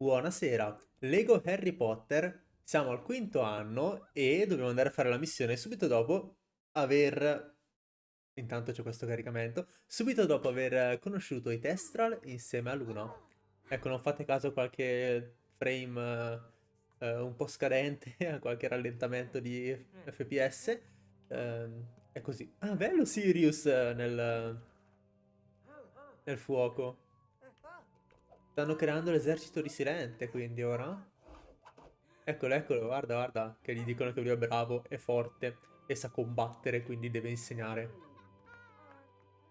Buonasera, Lego Harry Potter, siamo al quinto anno e dobbiamo andare a fare la missione subito dopo aver... Intanto c'è questo caricamento. Subito dopo aver conosciuto i Testral insieme a Luna. Ecco, non fate caso a qualche frame eh, un po' scadente, a qualche rallentamento di FPS. Eh, è così. Ah, bello Sirius nel, nel fuoco. Stanno creando l'esercito di Silente, quindi ora. Eccolo, eccolo, guarda, guarda, che gli dicono che lui è bravo, è forte e sa combattere, quindi deve insegnare.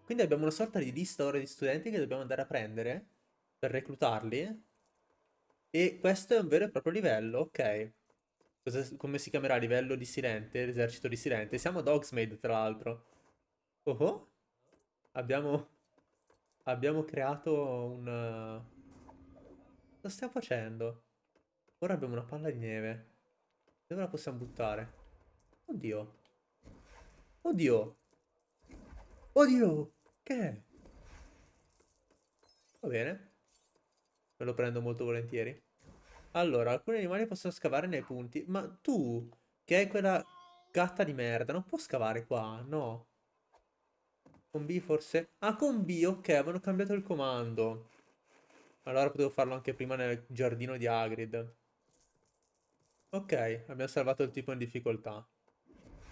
Quindi abbiamo una sorta di lista ora di studenti che dobbiamo andare a prendere per reclutarli. E questo è un vero e proprio livello, ok. Cosa, come si chiamerà livello di Silente, l'esercito di Silente? Siamo ad Hogsmeade, tra l'altro. Oh oh? Abbiamo... Abbiamo creato un... Cosa stiamo facendo? Ora abbiamo una palla di neve. Dove la possiamo buttare? Oddio. Oddio. Oddio. Che è? Va bene. Me lo prendo molto volentieri. Allora, alcuni animali possono scavare nei punti. Ma tu, che hai quella gatta di merda, non può scavare qua, no? Con B forse? Ah, con B, ok, avevano cambiato il comando. Allora potevo farlo anche prima nel giardino di Hagrid. Ok, abbiamo salvato il tipo in difficoltà.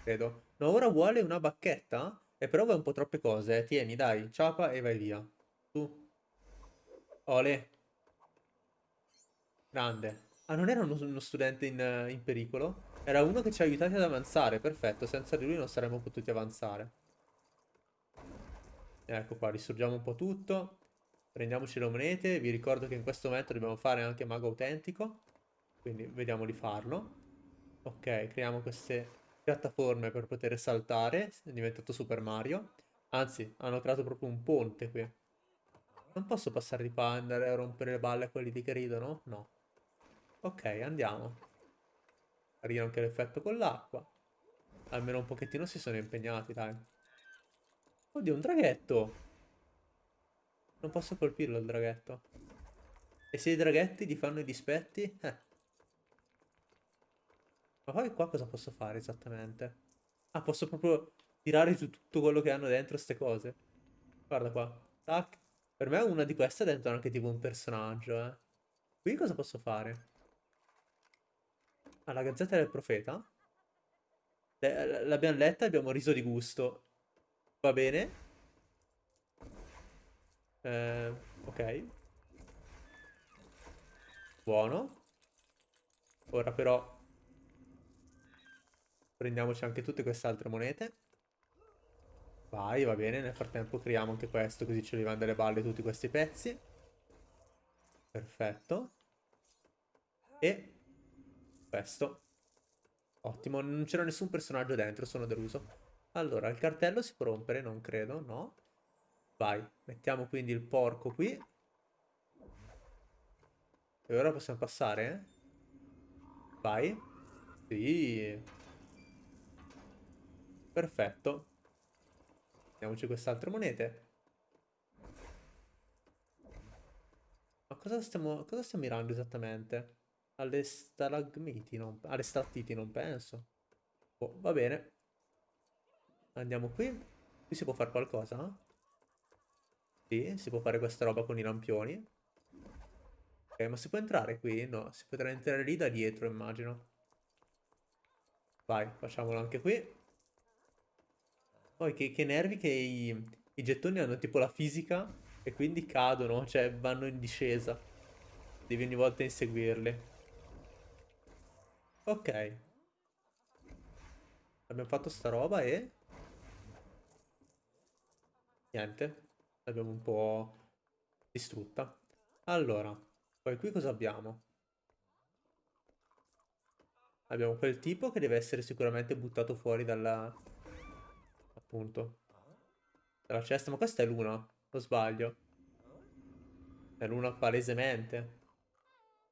Credo. No, ora vuole una bacchetta? E però vuoi un po' troppe cose. Tieni, dai, ciapa e vai via. Tu. Ole. Grande. Ah, non era uno, uno studente in, in, pericolo? Era uno che ci ha aiutati ad avanzare. Perfetto, senza di lui non saremmo potuti avanzare. Ecco qua, risorgiamo un po' tutto. Prendiamoci le monete. Vi ricordo che in questo momento dobbiamo fare anche mago autentico. Quindi vediamo di farlo. Ok, creiamo queste piattaforme per poter saltare. È diventato Super Mario. Anzi, hanno creato proprio un ponte qui. Non posso passare di qua e andare a rompere le balle a quelli di che ridono? No. Ok, andiamo. Arriva anche l'effetto con l'acqua. Almeno un pochettino si sono impegnati, dai. Oddio, un draghetto! Non posso colpirlo il draghetto. E se i draghetti gli fanno i dispetti? Eh. Ma poi qua cosa posso fare esattamente? Ah, posso proprio tirare su tutto quello che hanno dentro queste cose. Guarda qua. Tac. Per me una di queste è dentro anche tipo un personaggio, eh. Qui cosa posso fare? Ah, la gazzetta del profeta? L'abbiamo letta e abbiamo riso di gusto. Va bene. Eh, ok. Buono. Ora però prendiamoci anche tutte queste altre monete. Vai, va bene. Nel frattempo creiamo anche questo, così ci arrivano delle balle tutti questi pezzi. Perfetto. E questo. Ottimo, non c'era nessun personaggio dentro, sono deluso. Allora, il cartello si può rompere? Non credo, no. Vai, mettiamo quindi il porco qui. E ora possiamo passare? Eh? Vai. Sì. Perfetto. Mettiamoci queste altre monete. Ma cosa stiamo, cosa stiamo mirando esattamente? Alle stalagmiti, non, alle stalattiti non penso. Oh, va bene. Andiamo qui. Qui si può fare qualcosa, no? Sì, si può fare questa roba con i lampioni. Ok, ma si può entrare qui? No, si potrà entrare lì da dietro, immagino. Vai, facciamolo anche qui. Poi che, che nervi che i, i gettoni hanno tipo la fisica e quindi cadono, cioè vanno in discesa. Devi ogni volta inseguirli. Ok. Abbiamo fatto sta roba e... Niente l'abbiamo un po' distrutta. Allora, poi qui cosa abbiamo? Abbiamo quel tipo che deve essere sicuramente buttato fuori dalla... appunto. Dalla cesta. Ma questa è l'una, non sbaglio. È l'una palesemente.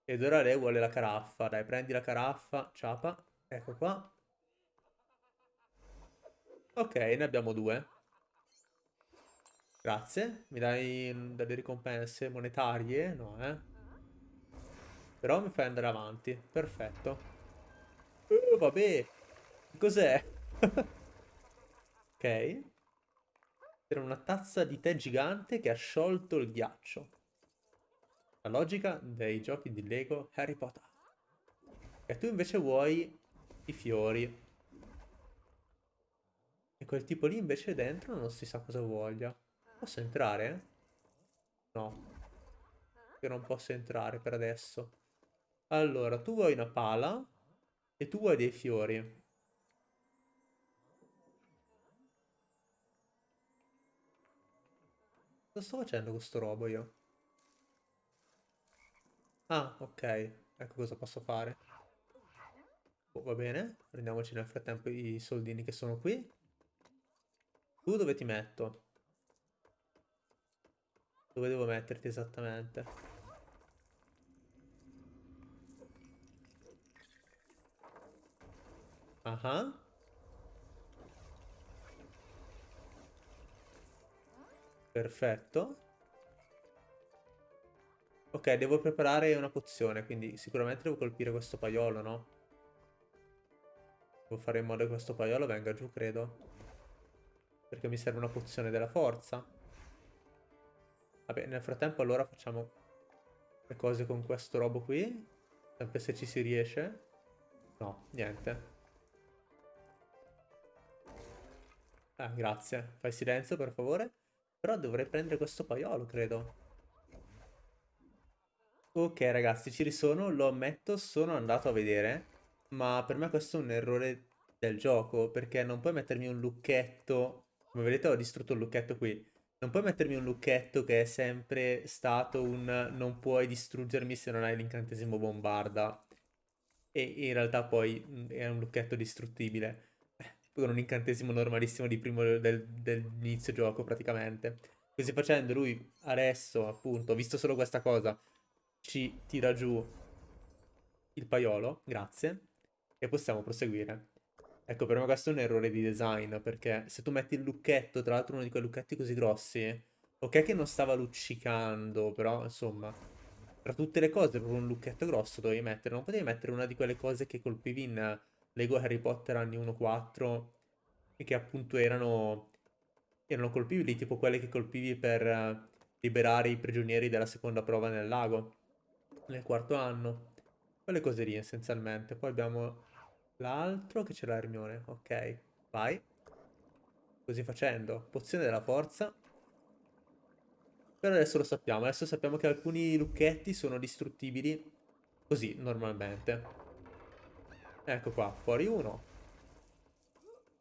Ed ora lei vuole la caraffa. Dai, prendi la caraffa, ciapa. Ecco qua. Ok, ne abbiamo due. Grazie. Mi dai delle ricompense monetarie? No, eh. Però mi fai andare avanti. Perfetto. Uh, vabbè. Cos'è? ok. C'era una tazza di tè gigante che ha sciolto il ghiaccio. La logica dei giochi di Lego Harry Potter. E tu invece vuoi i fiori. E quel tipo lì invece dentro non si sa cosa voglia. Posso entrare? No. Che non posso entrare per adesso. Allora, tu vuoi una pala e tu vuoi dei fiori. Cosa sto facendo con sto robo io? Ah, ok. Ecco cosa posso fare. Oh, va bene. Prendiamoci nel frattempo i soldini che sono qui. Tu dove ti metto? Dove devo metterti esattamente? Ah. -huh. Perfetto. Ok, devo preparare una pozione, quindi sicuramente devo colpire questo paiolo, no? Devo fare in modo che questo paiolo venga giù, credo. Perché mi serve una pozione della forza. Vabbè, nel frattempo allora facciamo le cose con questo robo qui. Sempre se ci si riesce. No, niente. Ah, grazie. Fai silenzio, per favore. Però dovrei prendere questo paiolo, credo. Ok, ragazzi, ci risono. Lo ammetto, sono andato a vedere. Ma per me questo è un errore del gioco. Perché non puoi mettermi un lucchetto. Come vedete ho distrutto il lucchetto qui. Non puoi mettermi un lucchetto che è sempre stato un non puoi distruggermi se non hai l'incantesimo bombarda. E in realtà poi mm, è un lucchetto distruttibile con un incantesimo normalissimo di primo del, dell'inizio gioco praticamente. Così facendo lui adesso appunto, visto solo questa cosa, ci tira giù il paiolo, grazie, e possiamo proseguire. Ecco, per me questo è un errore di design, perché se tu metti il lucchetto, tra l'altro uno di quei lucchetti così grossi, ok che non stava luccicando, però insomma, tra tutte le cose, proprio un lucchetto grosso dovevi mettere, non potevi mettere una di quelle cose che colpivi in Lego Harry Potter anni 1-4 e che appunto erano, erano colpibili, tipo quelle che colpivi per eh, liberare i prigionieri della seconda prova nel lago, nel quarto anno. Quelle cose lì essenzialmente. Poi abbiamo l'altro che c'è la Hermione. Ok, vai. Così facendo, pozione della forza. Però adesso lo sappiamo, adesso sappiamo che alcuni lucchetti sono distruttibili così, normalmente. Ecco qua, fuori uno.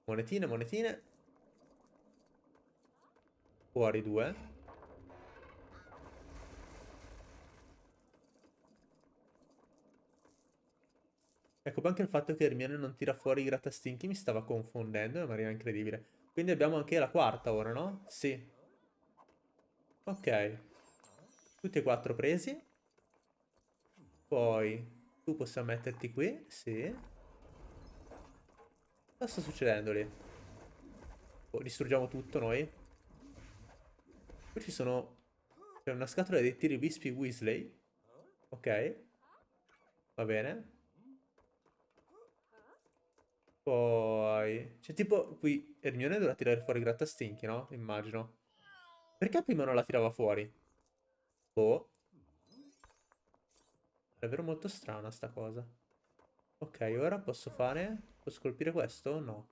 Monetine, monetine. Fuori due. Ecco anche il fatto che Hermione non tira fuori i grattastinchi mi stava confondendo, una maniera incredibile. Quindi abbiamo anche la quarta ora, no? Sì. Ok. Tutti e quattro presi. Poi tu possiamo metterti qui, sì. Cosa sta succedendo lì? Oh, distruggiamo tutto noi. Qui ci sono... C'è una scatola dei tiri vispi Weasley. Ok. Va bene. Poi... C'è tipo... Qui Hermione dovrà tirare fuori i grattastinchi, no? Immagino. Perché prima non la tirava fuori? Boh. È davvero molto strana sta cosa. Ok, ora posso fare... Posso colpire questo? No.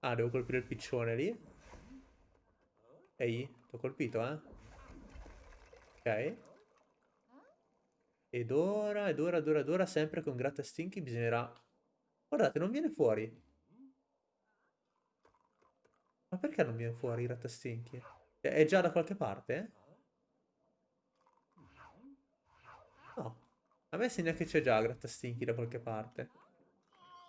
Ah, devo colpire il piccione lì. Ehi, ti ho colpito, eh? Ok. Ed ora, ed ora, ed ora, ed ora, sempre con grattastinchi bisognerà... Guardate, non viene fuori. Ma perché non viene fuori i grattastinchi? È già da qualche parte? No. A me segna che c'è già grattastinchi da qualche parte.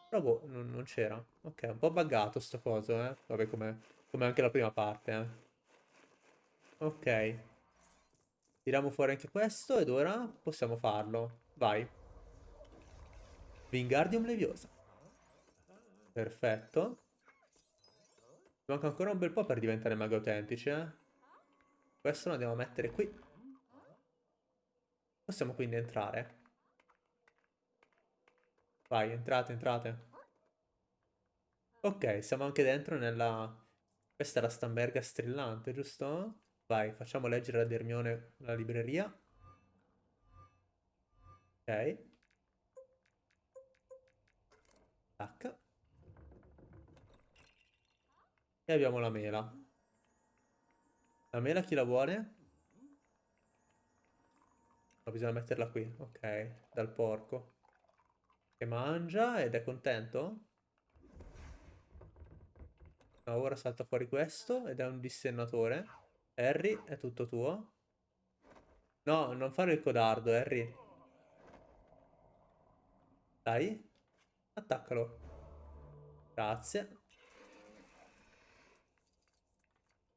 Però boh, non, non c'era. Ok, un po' buggato sto coso, eh. Vabbè, come, come anche la prima parte, eh. Ok. Tiriamo fuori anche questo ed ora possiamo farlo. Vai. Wingardium Leviosa. Perfetto. Manca ancora un bel po' per diventare maghi autentici, eh. Questo lo andiamo a mettere qui. Possiamo quindi entrare. Vai, entrate, entrate. Ok, siamo anche dentro nella... Questa è la Stamberga strillante, giusto? Vai, facciamo leggere ad Hermione la libreria. Ok. Tac. E abbiamo la mela. La mela chi la vuole? No, bisogna metterla qui. Ok, dal porco. Che mangia ed è contento? No, ora salta fuori questo ed è un dissennatore. Harry, è tutto tuo. No, non fare il codardo, Harry. Dai. Attaccalo. Grazie.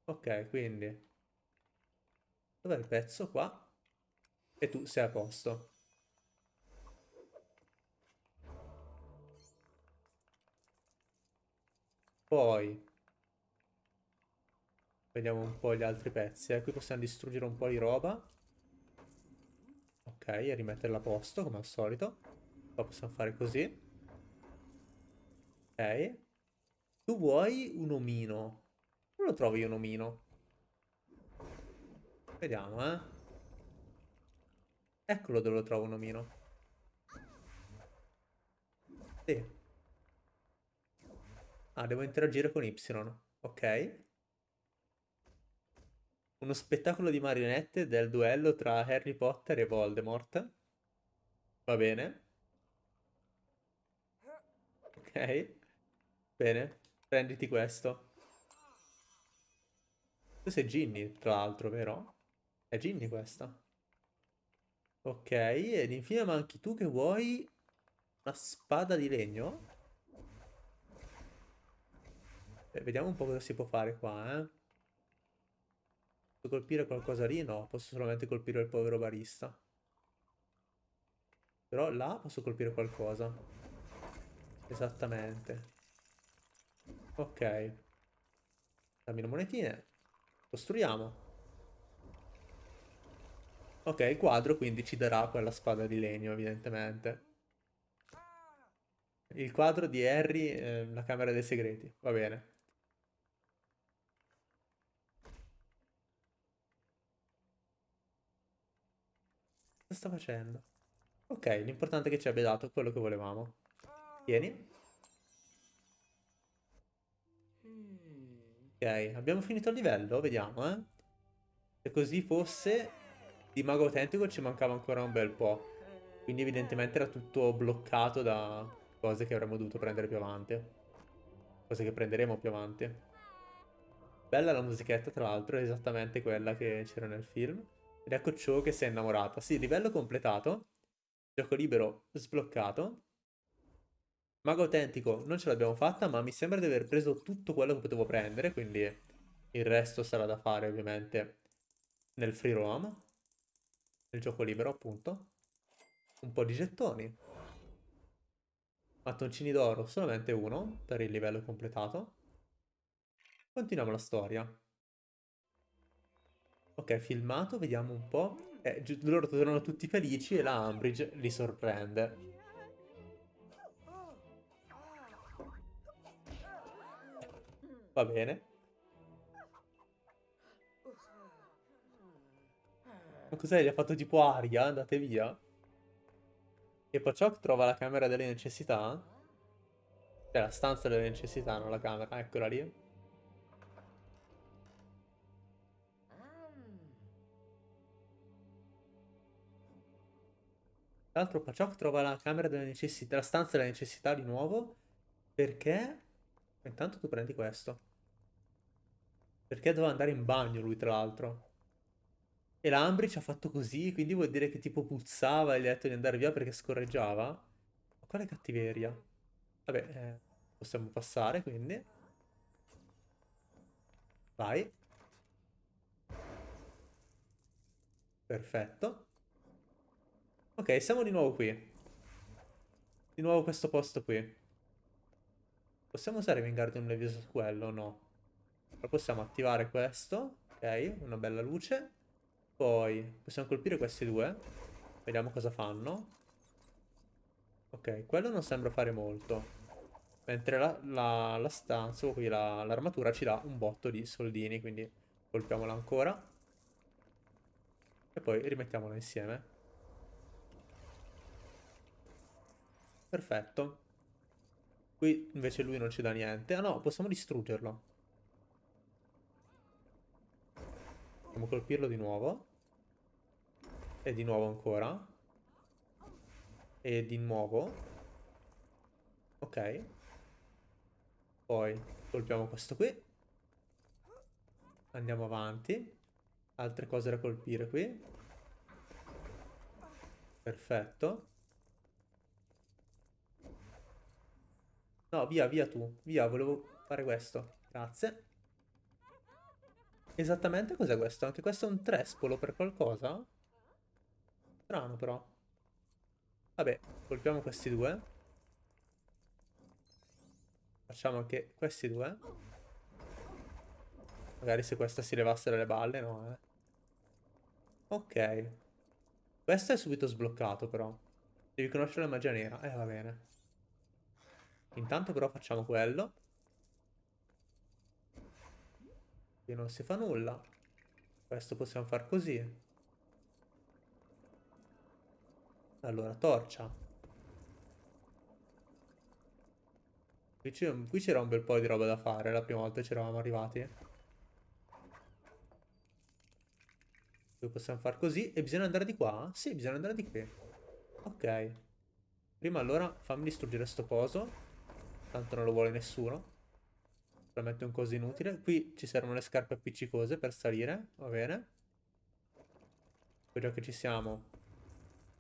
Ok, quindi... Dov'è il pezzo? Qua. E tu sei a posto. Poi... Vediamo un po' gli altri pezzi. Eh. Qui possiamo distruggere un po' di roba. Ok, e rimetterla a posto, come al solito. Qua possiamo fare così. Ok. Tu vuoi un omino. Lo trovo io un omino. Vediamo, eh. Eccolo dove lo trovo un omino. Sì. Ah, devo interagire con Y. Ok. Uno spettacolo di marionette del duello tra Harry Potter e Voldemort. Va bene. Ok. Bene. Prenditi questo. Tu sei Ginny, tra l'altro, vero? È Ginny questa. Ok, ed infine manchi tu che vuoi una spada di legno? Beh, vediamo un po' cosa si può fare qua, eh. Posso colpire qualcosa lì? No, posso solamente colpire il povero barista. Però là posso colpire qualcosa. Esattamente. Ok. Dammi le monetine. Costruiamo. Ok, il quadro quindi ci darà quella spada di legno, evidentemente. Il quadro di Harry, eh, la Camera dei Segreti. Va bene. Cosa sta facendo? Ok, l'importante è che ci abbia dato quello che volevamo. Tieni. Ok, abbiamo finito il livello, vediamo, eh. Se così fosse, di mago autentico ci mancava ancora un bel po'. Quindi evidentemente era tutto bloccato da cose che avremmo dovuto prendere più avanti. Cose che prenderemo più avanti. Bella la musichetta, tra l'altro, è esattamente quella che c'era nel film. Ed ecco ciò che si è innamorata. Sì, livello completato. Gioco libero sbloccato. Mago autentico non ce l'abbiamo fatta, ma mi sembra di aver preso tutto quello che potevo prendere, quindi il resto sarà da fare ovviamente nel free roam, nel gioco libero appunto. Un po' di gettoni. Mattoncini d'oro, solamente uno per il livello completato. Continuiamo la storia. Ok, filmato, vediamo un po'. Eh, loro tornano tutti felici e la Umbridge li sorprende. Va bene. Ma cos'è? Gli ha fatto tipo aria? Andate via. E Pachok trova la camera delle necessità? Cioè la stanza delle necessità, non la camera. Eccola lì. Tra l'altro Pachok trova la camera delle necessità, la stanza delle necessità di nuovo. Perché? Intanto tu prendi questo. Perché doveva andare in bagno lui, tra l'altro. E l'Ambri ci ha fatto così, quindi vuol dire che tipo puzzava e gli ha detto di andare via perché scorreggiava? Ma quale cattiveria? Vabbè, eh, possiamo passare, quindi. Vai. Perfetto. Ok, siamo di nuovo qui. Di nuovo questo posto qui. Possiamo usare Wingardium Leviosa su quello? No. Però possiamo attivare questo. Ok, una bella luce. Poi possiamo colpire questi due. Vediamo cosa fanno. Ok, quello non sembra fare molto. Mentre la, la, la stanza, qui la- l'armatura ci dà un botto di soldini, quindi colpiamola ancora. E poi rimettiamola insieme. Perfetto. Qui invece lui non ci dà niente. Ah no, possiamo distruggerlo. Possiamo colpirlo di nuovo. E di nuovo ancora. E di nuovo. Ok. Poi colpiamo questo qui. Andiamo avanti. Altre cose da colpire qui. Perfetto. No, via, via tu. Via, volevo fare questo. Grazie. Esattamente cos'è questo? Anche questo è un trespolo per qualcosa? Strano però. Vabbè, colpiamo questi due. Facciamo anche questi due. Magari se questa si levasse dalle balle, no, eh. Ok. Questo è subito sbloccato però. Devi conoscere la magia nera. Eh, va bene. Intanto però facciamo quello. Qui non si fa nulla. Questo possiamo far così. Allora, torcia. Qui c'era un bel po' di roba da fare la prima volta ci eravamo arrivati. Qui possiamo far così. E bisogna andare di qua? Sì, bisogna andare di qui. Ok. Prima allora fammi distruggere sto coso. Tanto non lo vuole nessuno. Probabilmente un coso inutile. Qui ci servono le scarpe appiccicose per salire. Va bene. Poi già che ci siamo,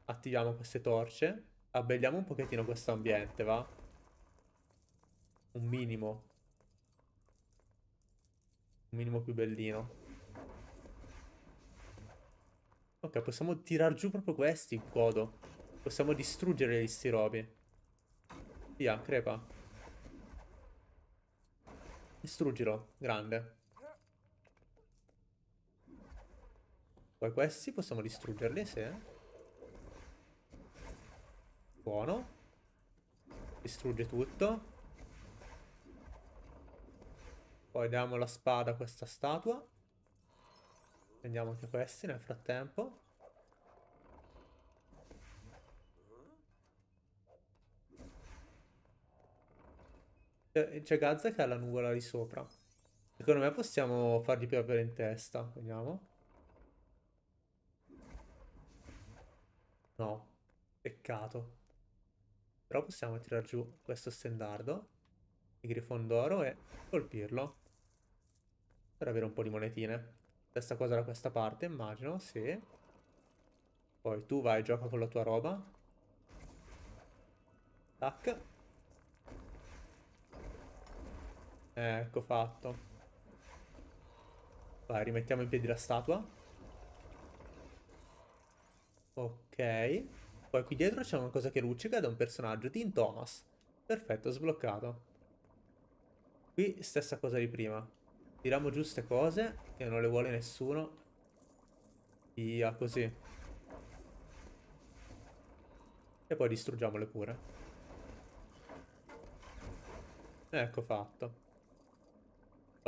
attiviamo queste torce. Abbelliamo un pochettino questo ambiente, va? Un minimo. Un minimo più bellino. Ok, possiamo tirar giù proprio questi, il codo. Possiamo distruggere gli sti robi. Via, crepa. Distruggilo, grande. Poi questi possiamo distruggerli, sì. Buono. Distrugge tutto. Poi diamo la spada a questa statua. Prendiamo anche questi nel frattempo. C'è Gazza che ha la nuvola lì sopra. Secondo me possiamo fargli piovere in testa. Vediamo. No. Peccato. Però possiamo tirar giù questo stendardo. Il grifondoro e colpirlo. Per avere un po' di monetine. Questa cosa da questa parte, immagino, sì. Poi tu vai, gioca con la tua roba. Tac. Ecco fatto. Vai, rimettiamo in piedi la statua. Ok. Poi qui dietro c'è una cosa che luccica è un personaggio, Tim Thomas. Perfetto, sbloccato. Qui stessa cosa di prima. Tiriamo giù queste cose, che non le vuole nessuno. Via, così. E poi distruggiamole pure. Ecco fatto.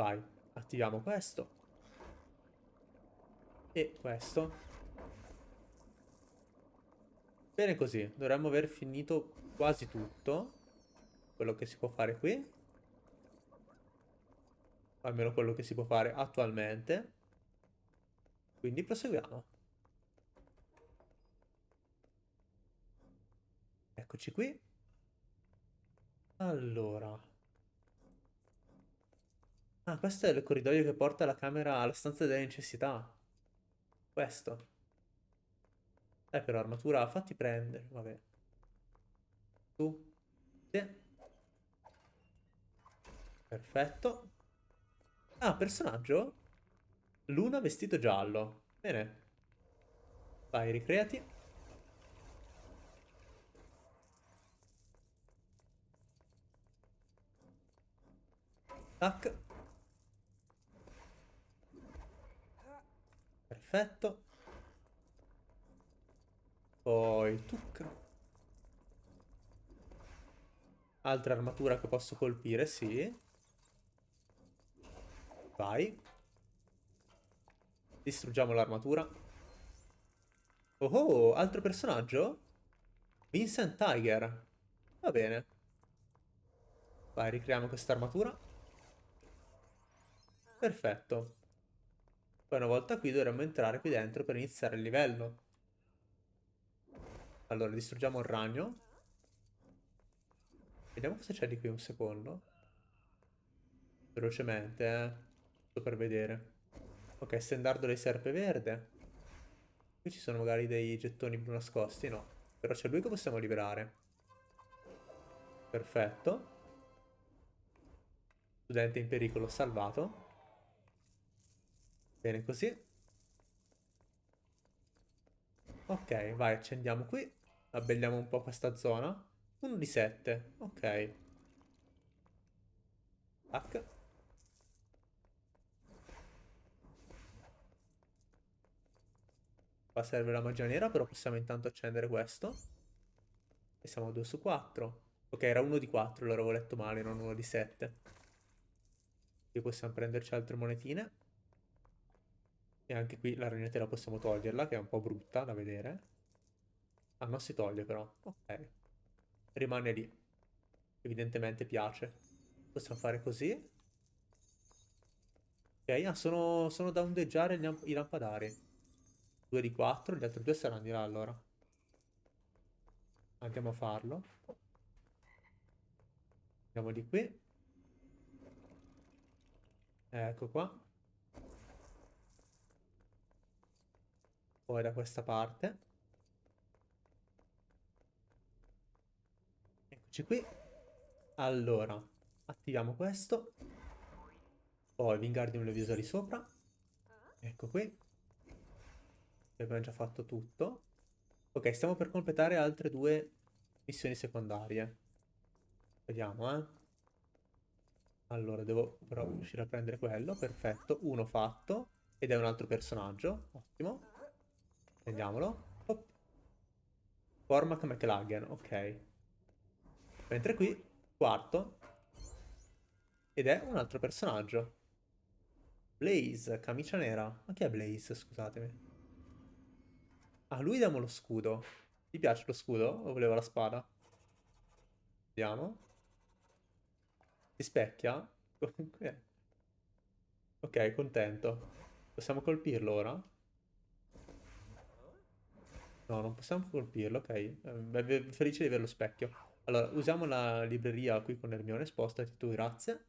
Vai, attiviamo questo. E questo. Bene così, dovremmo aver finito quasi tutto. Quello che si può fare qui. Almeno quello che si può fare attualmente. Quindi proseguiamo. Eccoci qui. Allora. Ah, questo è il corridoio che porta la camera alla stanza delle necessità. Questo. Eh, però armatura, fatti prendere, vabbè. Tu. Sì. Perfetto. Ah, personaggio? Luna vestito giallo. Bene. Vai, ricreati. Tac. Perfetto. Poi tucca. Altra armatura che posso colpire, sì. Vai. Distruggiamo l'armatura. Oh oh, altro personaggio? Vincent Tiger. Va bene. Vai, ricreiamo questa armatura. Perfetto. Poi una volta qui dovremmo entrare qui dentro per iniziare il livello. Allora, distruggiamo il ragno. Vediamo cosa c'è di qui un secondo. Velocemente, eh. Sto per vedere. Ok, stendardo di serpe verde. Qui ci sono magari dei gettoni blu nascosti, no. Però c'è lui che possiamo liberare. Perfetto. Studente in pericolo salvato. Bene così. Ok, vai, accendiamo qui. Abbelliamo un po' questa zona. Uno di sette. Ok. Tac. Qua serve la magia nera, però possiamo intanto accendere questo. E siamo a 2 su 4. Ok, era uno di 4, allora avevo letto male, non uno di 7. Qui possiamo prenderci altre monetine. E anche qui la ragnatela possiamo toglierla, che è un po' brutta da vedere. Ah, non si toglie però. Ok. Rimane lì. Evidentemente piace. Possiamo fare così. Ok, ah, sono, sono da ondeggiare i lampadari. 2 di 4, gli altri due saranno di là allora. Andiamo a farlo. Andiamo di qui. Ecco qua. Poi da questa parte. Eccoci qui. Allora, attiviamo questo. Poi Wingardium Levisori sopra. Ecco qui abbiamo già fatto tutto. Ok, stiamo per completare altre due missioni secondarie. Vediamo, eh. Allora, devo però riuscire a prendere quello. Perfetto, uno fatto. Ed è un altro personaggio. Ottimo. Prendiamolo. Hop. Cormac McLagan, ok. Mentre qui, quarto. Ed è un altro personaggio. Blaze, camicia nera. Ma chi è Blaze, scusatemi? A lui diamo lo scudo. Ti piace lo scudo? O voleva la spada? Vediamo. Si specchia? Ok, contento. Possiamo colpirlo ora? No, non possiamo colpirlo, ok. Eh, felice di avere lo specchio. Allora, usiamo la libreria qui con Hermione. Spostati tu, grazie.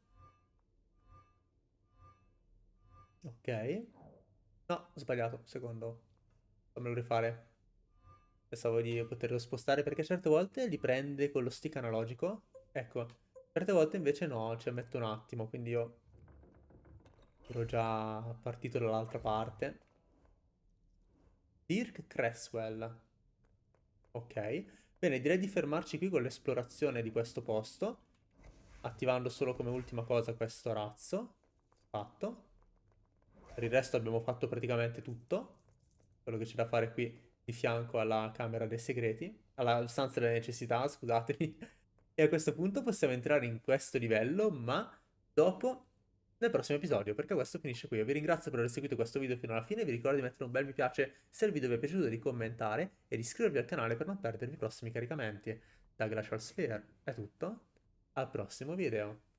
Ok. No, ho sbagliato, secondo. Fammelo rifare. Pensavo di poterlo spostare perché certe volte li prende con lo stick analogico. Ecco, certe volte invece no, ci metto un attimo, quindi io ero già partito dall'altra parte. Dirk Cresswell. Ok. Bene, direi di fermarci qui con l'esplorazione di questo posto. Attivando solo come ultima cosa questo razzo. Fatto. Per il resto abbiamo fatto praticamente tutto quello che c'è da fare qui di fianco alla camera dei segreti, alla stanza delle necessità, scusatemi. E a questo punto possiamo entrare in questo livello, ma dopo nel prossimo episodio, perché questo finisce qui. Io vi ringrazio per aver seguito questo video fino alla fine, vi ricordo di mettere un bel mi piace se il video vi è piaciuto, di commentare e di iscrivervi al canale per non perdervi i prossimi caricamenti. Da Glacial Sphere è tutto, al prossimo video.